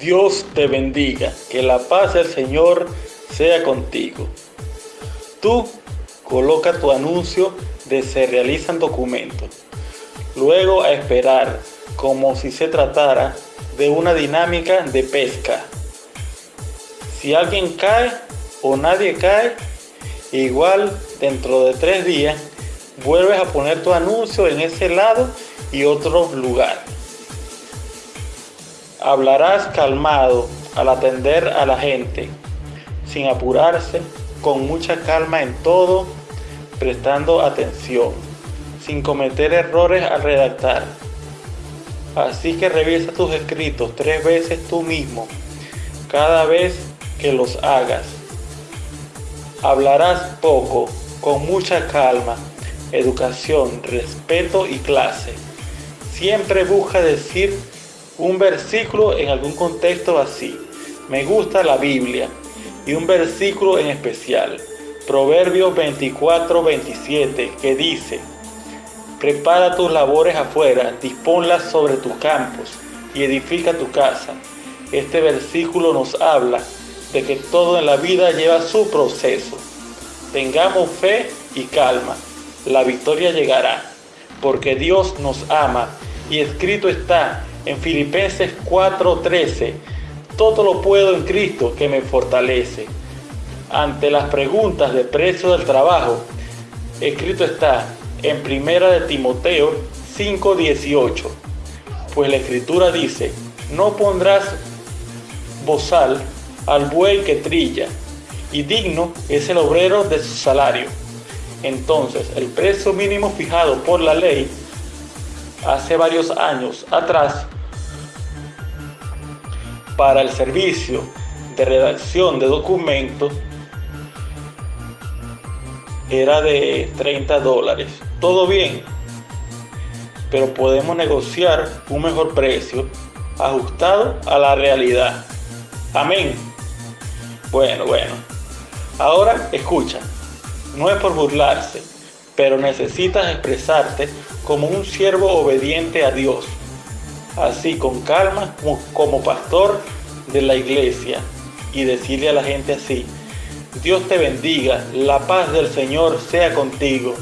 Dios te bendiga, que la paz del Señor sea contigo. Tú coloca tu anuncio de se realizan documentos. Luego a esperar, como si se tratara de una dinámica de pesca. Si alguien cae o nadie cae, igual dentro de tres días vuelves a poner tu anuncio en ese lado y otro lugar. Hablarás calmado al atender a la gente, sin apurarse, con mucha calma en todo, prestando atención, sin cometer errores al redactar. Así que revisa tus escritos tres veces tú mismo, cada vez que los hagas. Hablarás poco, con mucha calma, educación, respeto y clase. Siempre busca decir un versículo en algún contexto así. Me gusta la Biblia y un versículo en especial. Proverbios 24, 27, que dice, Prepara tus labores afuera, disponlas sobre tus campos y edifica tu casa. Este versículo nos habla de que todo en la vida lleva su proceso. Tengamos fe y calma. La victoria llegará, porque Dios nos ama y escrito está en Filipenses 4:13, todo lo puedo en Cristo que me fortalece. Ante las preguntas de precio del trabajo, escrito está en Primera de Timoteo 5:18, pues la escritura dice, no pondrás bozal al buey que trilla, y digno es el obrero de su salario. Entonces, el precio mínimo fijado por la ley hace varios años atrás para el servicio de redacción de documentos era de 30 dólares. Todo bien, pero podemos negociar un mejor precio ajustado a la realidad. Amén. Bueno, bueno. Ahora escucha, no es por burlarse, pero necesitas expresarte como un siervo obediente a Dios así con calma como, pastor de la iglesia y decirle a la gente así, Dios te bendiga, la paz del Señor sea contigo.